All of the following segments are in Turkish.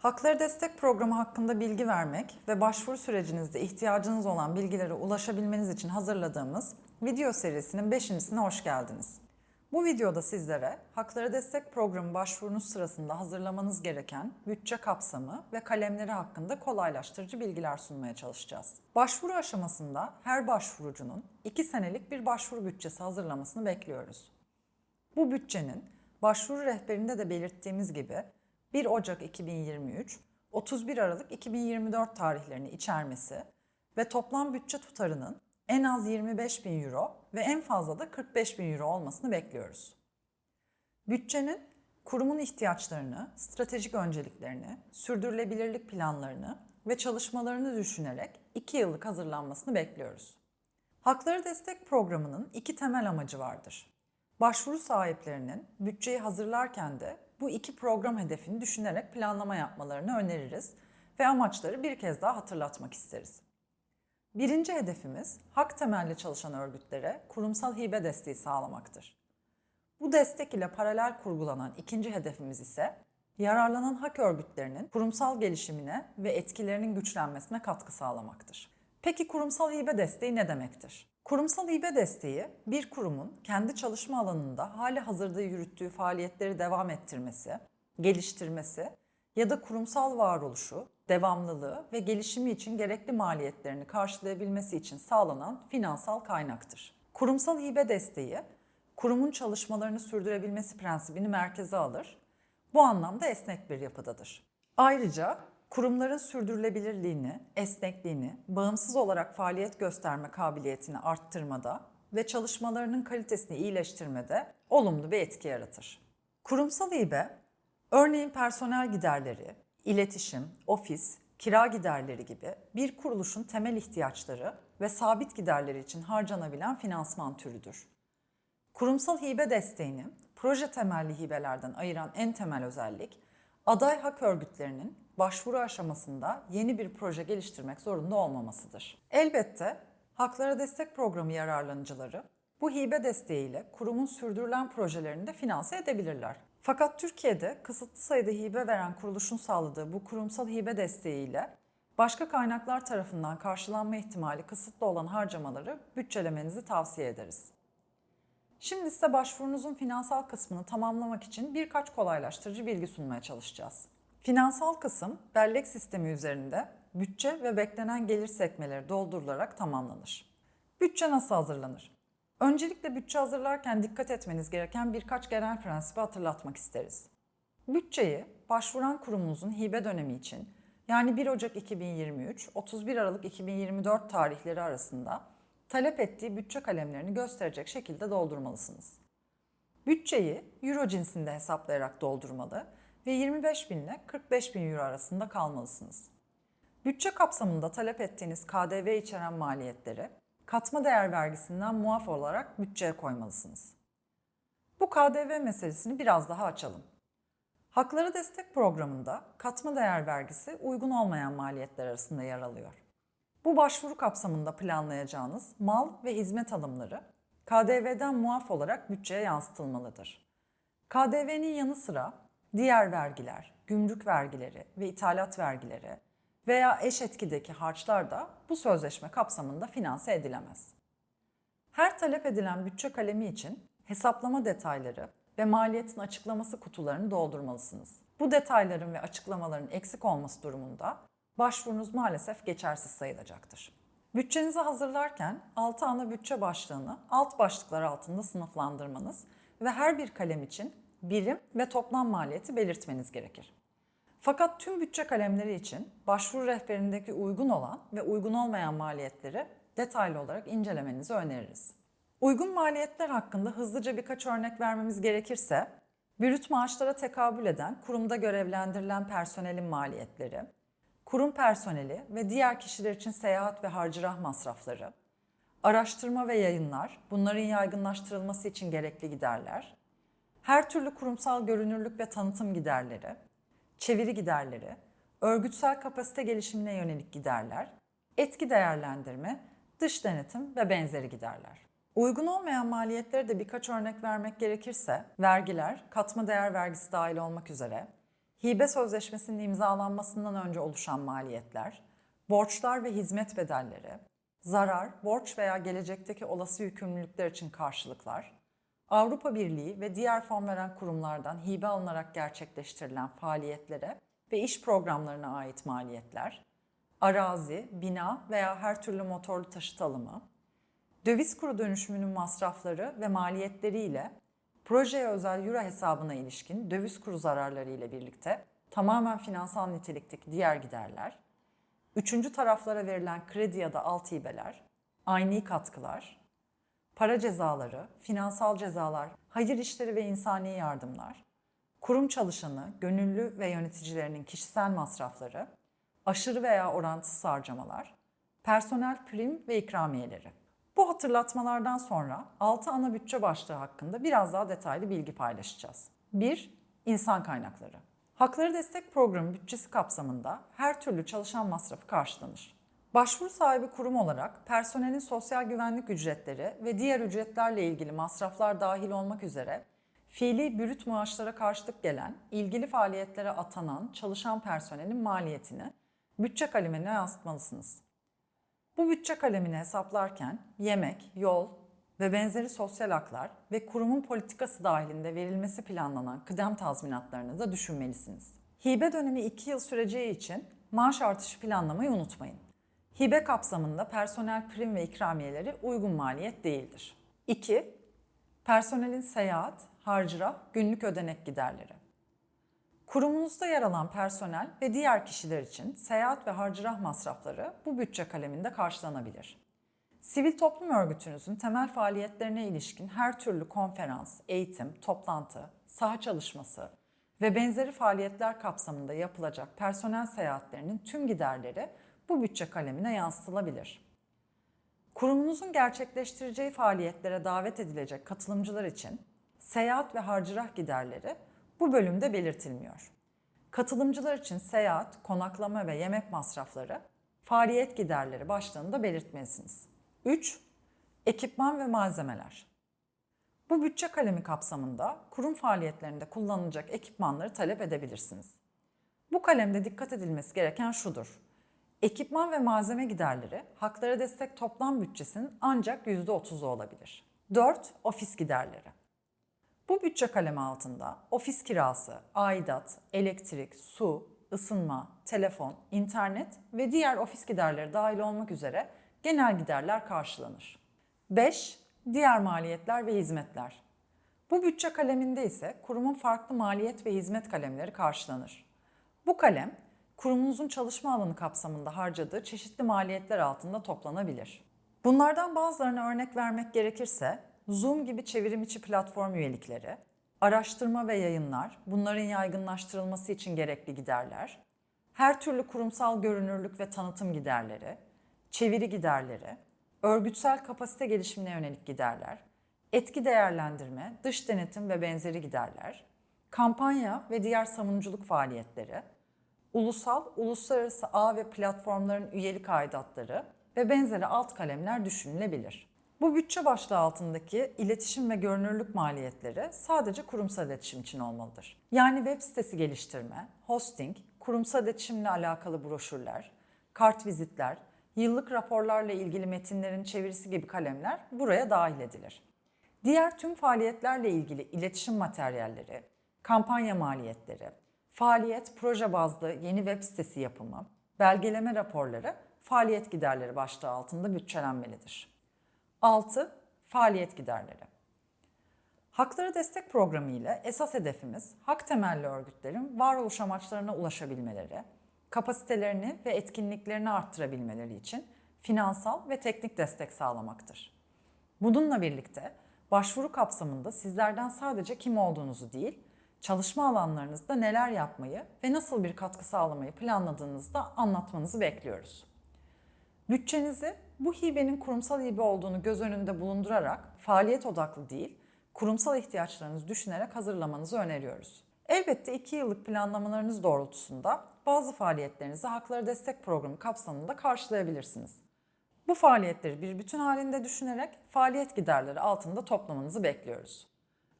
Hakları Destek Programı hakkında bilgi vermek ve başvuru sürecinizde ihtiyacınız olan bilgilere ulaşabilmeniz için hazırladığımız video serisinin 5.sine hoş geldiniz. Bu videoda sizlere Hakları Destek Programı başvurunuz sırasında hazırlamanız gereken bütçe kapsamı ve kalemleri hakkında kolaylaştırıcı bilgiler sunmaya çalışacağız. Başvuru aşamasında her başvurucunun 2 senelik bir başvuru bütçesi hazırlamasını bekliyoruz. Bu bütçenin başvuru rehberinde de belirttiğimiz gibi 1 Ocak 2023, 31 Aralık 2024 tarihlerini içermesi ve toplam bütçe tutarının en az 25 bin euro ve en fazla da 45 bin euro olmasını bekliyoruz. Bütçenin kurumun ihtiyaçlarını, stratejik önceliklerini, sürdürülebilirlik planlarını ve çalışmalarını düşünerek 2 yıllık hazırlanmasını bekliyoruz. Hakları Destek Programı'nın iki temel amacı vardır. Başvuru sahiplerinin bütçeyi hazırlarken de bu iki program hedefini düşünerek planlama yapmalarını öneririz ve amaçları bir kez daha hatırlatmak isteriz. Birinci hedefimiz hak temelli çalışan örgütlere kurumsal hibe desteği sağlamaktır. Bu destek ile paralel kurgulanan ikinci hedefimiz ise yararlanan hak örgütlerinin kurumsal gelişimine ve etkilerinin güçlenmesine katkı sağlamaktır. Peki kurumsal hibe desteği ne demektir? Kurumsal hibe desteği bir kurumun kendi çalışma alanında hali hazırda yürüttüğü faaliyetleri devam ettirmesi, geliştirmesi ya da kurumsal varoluşu, devamlılığı ve gelişimi için gerekli maliyetlerini karşılayabilmesi için sağlanan finansal kaynaktır. Kurumsal hibe desteği, kurumun çalışmalarını sürdürebilmesi prensibini merkeze alır. Bu anlamda esnek bir yapıdadır. Ayrıca kurumların sürdürülebilirliğini, esnekliğini, bağımsız olarak faaliyet gösterme kabiliyetini arttırmada ve çalışmalarının kalitesini iyileştirmede olumlu bir etki yaratır. Kurumsal hibe, örneğin personel giderleri, iletişim, ofis, kira giderleri gibi bir kuruluşun temel ihtiyaçları ve sabit giderleri için harcanabilen finansman türüdür. Kurumsal hibe desteğini proje temelli hibelerden ayıran en temel özellik, aday hak örgütlerinin başvuru aşamasında yeni bir proje geliştirmek zorunda olmamasıdır. Elbette Haklara Destek Programı yararlanıcıları bu hibe desteğiyle kurumun sürdürülen projelerini de finanse edebilirler. Fakat Türkiye'de kısıtlı sayıda hibe veren kuruluşun sağladığı bu kurumsal hibe desteğiyle başka kaynaklar tarafından karşılanma ihtimali kısıtlı olan harcamaları bütçelemenizi tavsiye ederiz. Şimdi size başvurunuzun finansal kısmını tamamlamak için birkaç kolaylaştırıcı bilgi sunmaya çalışacağız. Finansal kısım bellek sistemi üzerinde bütçe ve beklenen gelir sekmeleri doldurularak tamamlanır. Bütçe nasıl hazırlanır? Öncelikle bütçe hazırlarken dikkat etmeniz gereken birkaç genel prensibi hatırlatmak isteriz. Bütçeyi başvuran kurumunuzun hibe dönemi için yani 1 Ocak 2023 31 Aralık 2024 tarihleri arasında talep ettiği bütçe kalemlerini gösterecek şekilde doldurmalısınız. Bütçeyi euro cinsinde hesaplayarak doldurmalı ve 25 bin ile 45 bin euro arasında kalmalısınız. Bütçe kapsamında talep ettiğiniz KDV içeren maliyetleri katma değer vergisinden muaf olarak bütçeye koymalısınız. Bu KDV meselesini biraz daha açalım. Hakları Destek Programı'nda katma değer vergisi uygun olmayan maliyetler arasında yer alıyor. Bu başvuru kapsamında planlayacağınız mal ve hizmet alımları KDV'den muaf olarak bütçeye yansıtılmalıdır. KDV'nin yanı sıra diğer vergiler, gümrük vergileri ve ithalat vergileri veya eş etkideki harçlar da bu sözleşme kapsamında finanse edilemez. Her talep edilen bütçe kalemi için hesaplama detayları ve maliyetin açıklaması kutularını doldurmalısınız. Bu detayların ve açıklamaların eksik olması durumunda başvurunuz maalesef geçersiz sayılacaktır. Bütçenizi hazırlarken 6 ana bütçe başlığını alt başlıklar altında sınıflandırmanız ve her bir kalem için birim ve toplam maliyeti belirtmeniz gerekir. Fakat tüm bütçe kalemleri için başvuru rehberindeki uygun olan ve uygun olmayan maliyetleri detaylı olarak incelemenizi öneririz. Uygun maliyetler hakkında hızlıca birkaç örnek vermemiz gerekirse, brüt maaşlara tekabül eden kurumda görevlendirilen personelin maliyetleri, kurum personeli ve diğer kişiler için seyahat ve harcırah masrafları, araştırma ve yayınlar, bunların yaygınlaştırılması için gerekli giderler, her türlü kurumsal görünürlük ve tanıtım giderleri, çeviri giderleri, örgütsel kapasite gelişimine yönelik giderler, etki değerlendirme, dış denetim ve benzeri giderler. Uygun olmayan maliyetlere de birkaç örnek vermek gerekirse, vergiler, katma değer vergisi dahil olmak üzere, hibe sözleşmesinin imzalanmasından önce oluşan maliyetler, borçlar ve hizmet bedelleri, zarar, borç veya gelecekteki olası yükümlülükler için karşılıklar, Avrupa Birliği ve diğer fon veren kurumlardan hibe alınarak gerçekleştirilen faaliyetlere ve iş programlarına ait maliyetler, arazi, bina veya her türlü motorlu taşıt alımı, döviz kuru dönüşümünün masrafları ve maliyetleriyle projeye özel euro hesabına ilişkin döviz kuru zararları ile birlikte tamamen finansal nitelikteki diğer giderler, üçüncü taraflara verilen kredi ya da alt hibeler, aynı katkılar, para cezaları, finansal cezalar, hayır işleri ve insani yardımlar, kurum çalışanı, gönüllü ve yöneticilerinin kişisel masrafları, aşırı veya orantısız harcamalar, personel prim ve ikramiyeleri. Bu hatırlatmalardan sonra 6 ana bütçe başlığı hakkında biraz daha detaylı bilgi paylaşacağız. 1. İnsan kaynakları. Hakları Destek Programı bütçesi kapsamında her türlü çalışan masrafı karşılanır. Başvuru sahibi kurum olarak personelin sosyal güvenlik ücretleri ve diğer ücretlerle ilgili masraflar dahil olmak üzere fiili bürüt maaşlara karşılık gelen, ilgili faaliyetlere atanan çalışan personelin maliyetini bütçe kalemine yansıtmalısınız. Bu bütçe kalemini hesaplarken yemek, yol ve benzeri sosyal haklar ve kurumun politikası dahilinde verilmesi planlanan kıdem tazminatlarını da düşünmelisiniz. Hibe dönemi 2 yıl süreceği için maaş artışı planlamayı unutmayın. Hibe kapsamında personel prim ve ikramiyeleri uygun maliyet değildir. 2. Personelin seyahat, harcırah, günlük ödenek giderleri. Kurumunuzda yer alan personel ve diğer kişiler için seyahat ve harcırah masrafları bu bütçe kaleminde karşılanabilir. Sivil toplum örgütünüzün temel faaliyetlerine ilişkin her türlü konferans, eğitim, toplantı, saha çalışması ve benzeri faaliyetler kapsamında yapılacak personel seyahatlerinin tüm giderleri bu bütçe kalemine yansıtılabilir. Kurumunuzun gerçekleştireceği faaliyetlere davet edilecek katılımcılar için seyahat ve harcırah giderleri bu bölümde belirtilmiyor. Katılımcılar için seyahat, konaklama ve yemek masrafları faaliyet giderleri başlığında belirtmelisiniz. 3. Ekipman ve malzemeler. Bu bütçe kalemi kapsamında kurum faaliyetlerinde kullanılacak ekipmanları talep edebilirsiniz. Bu kalemde dikkat edilmesi gereken şudur. Ekipman ve malzeme giderleri haklara destek toplam bütçesinin ancak %30'u olabilir. 4. Ofis giderleri. Bu bütçe kalemi altında ofis kirası, aidat, elektrik, su, ısınma, telefon, internet ve diğer ofis giderleri dahil olmak üzere genel giderler karşılanır. 5. Diğer maliyetler ve hizmetler. Bu bütçe kaleminde ise kurumun farklı maliyet ve hizmet kalemleri karşılanır. Bu kalem, kurumunuzun çalışma alanı kapsamında harcadığı çeşitli maliyetler altında toplanabilir. Bunlardan bazılarına örnek vermek gerekirse, Zoom gibi çevrim içi platform üyelikleri, araştırma ve yayınlar, bunların yaygınlaştırılması için gerekli giderler, her türlü kurumsal görünürlük ve tanıtım giderleri, çeviri giderleri, örgütsel kapasite gelişimine yönelik giderler, etki değerlendirme, dış denetim ve benzeri giderler, kampanya ve diğer savunuculuk faaliyetleri, ulusal, uluslararası ağ ve platformların üyelik aidatları ve benzeri alt kalemler düşünülebilir. Bu bütçe başlığı altındaki iletişim ve görünürlük maliyetleri sadece kurumsal iletişim için olmalıdır. Yani web sitesi geliştirme, hosting, kurumsal iletişimle alakalı broşürler, kart vizitler, yıllık raporlarla ilgili metinlerin çevirisi gibi kalemler buraya dahil edilir. Diğer tüm faaliyetlerle ilgili iletişim materyalleri, kampanya maliyetleri, faaliyet proje bazlı yeni web sitesi yapımı, belgeleme raporları faaliyet giderleri başlığı altında bütçelenmelidir. 6. Faaliyet giderleri. Hakları destek programı ile esas hedefimiz hak temelli örgütlerin varoluş amaçlarına ulaşabilmeleri, kapasitelerini ve etkinliklerini arttırabilmeleri için finansal ve teknik destek sağlamaktır. Bununla birlikte başvuru kapsamında sizlerden sadece kim olduğunuzu değil, çalışma alanlarınızda neler yapmayı ve nasıl bir katkı sağlamayı planladığınızı da anlatmanızı bekliyoruz. Bütçenizi bu hibenin kurumsal hibe olduğunu göz önünde bulundurarak faaliyet odaklı değil, kurumsal ihtiyaçlarınızı düşünerek hazırlamanızı öneriyoruz. Elbette 2 yıllık planlamalarınız doğrultusunda bazı faaliyetlerinizi Hakları Destek Programı kapsamında karşılayabilirsiniz. Bu faaliyetleri bir bütün halinde düşünerek faaliyet giderleri altında toplamanızı bekliyoruz.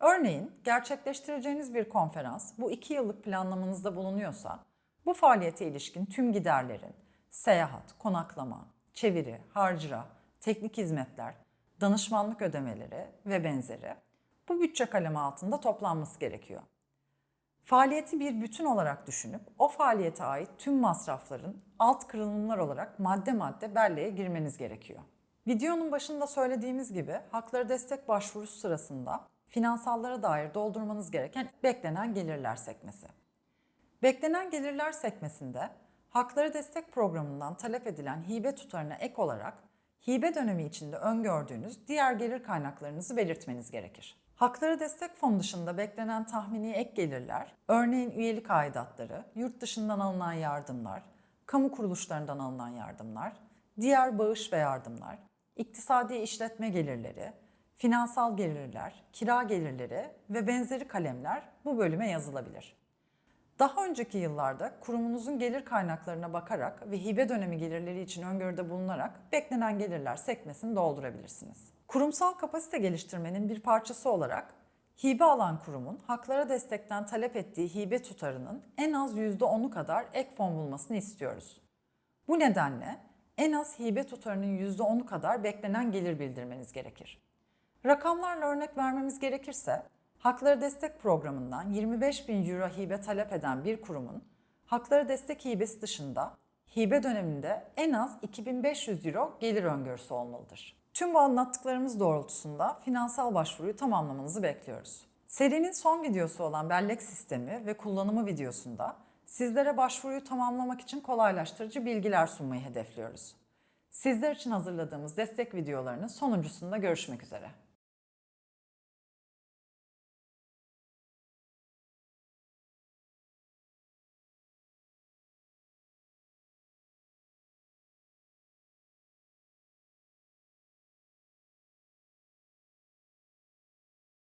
Örneğin gerçekleştireceğiniz bir konferans bu iki yıllık planlamanızda bulunuyorsa bu faaliyete ilişkin tüm giderlerin seyahat, konaklama, çeviri, harcıra, teknik hizmetler, danışmanlık ödemeleri ve benzeri bu bütçe kalemi altında toplanması gerekiyor. Faaliyeti bir bütün olarak düşünüp o faaliyete ait tüm masrafların alt kırılımlar olarak madde madde belleğe girmeniz gerekiyor. Videonun başında söylediğimiz gibi hakları destek başvurusu sırasında finansallara dair doldurmanız gereken beklenen gelirler sekmesi. Beklenen gelirler sekmesinde hakları destek programından talep edilen hibe tutarına ek olarak hibe dönemi içinde öngördüğünüz diğer gelir kaynaklarınızı belirtmeniz gerekir. Hakları destek fonu dışında beklenen tahmini ek gelirler, örneğin üyelik aidatları, yurt dışından alınan yardımlar, kamu kuruluşlarından alınan yardımlar, diğer bağış ve yardımlar, iktisadi işletme gelirleri, finansal gelirler, kira gelirleri ve benzeri kalemler bu bölüme yazılabilir. Daha önceki yıllarda kurumunuzun gelir kaynaklarına bakarak ve hibe dönemi gelirleri için öngörüde bulunarak beklenen gelirler sekmesini doldurabilirsiniz. Kurumsal kapasite geliştirmenin bir parçası olarak hibe alan kurumun haklara destekten talep ettiği hibe tutarının en az %10'u kadar ek fon bulmasını istiyoruz. Bu nedenle en az hibe tutarının %10'u kadar beklenen gelir bildirmeniz gerekir. Rakamlarla örnek vermemiz gerekirse, Hakları Destek Programı'ndan 25 bin euro hibe talep eden bir kurumun, Hakları Destek hibesi dışında hibe döneminde en az 2500 euro gelir öngörüsü olmalıdır. Tüm bu anlattıklarımız doğrultusunda finansal başvuruyu tamamlamanızı bekliyoruz. Serinin son videosu olan bellek sistemi ve kullanımı videosunda sizlere başvuruyu tamamlamak için kolaylaştırıcı bilgiler sunmayı hedefliyoruz. Sizler için hazırladığımız destek videolarının sonuncusunda görüşmek üzere.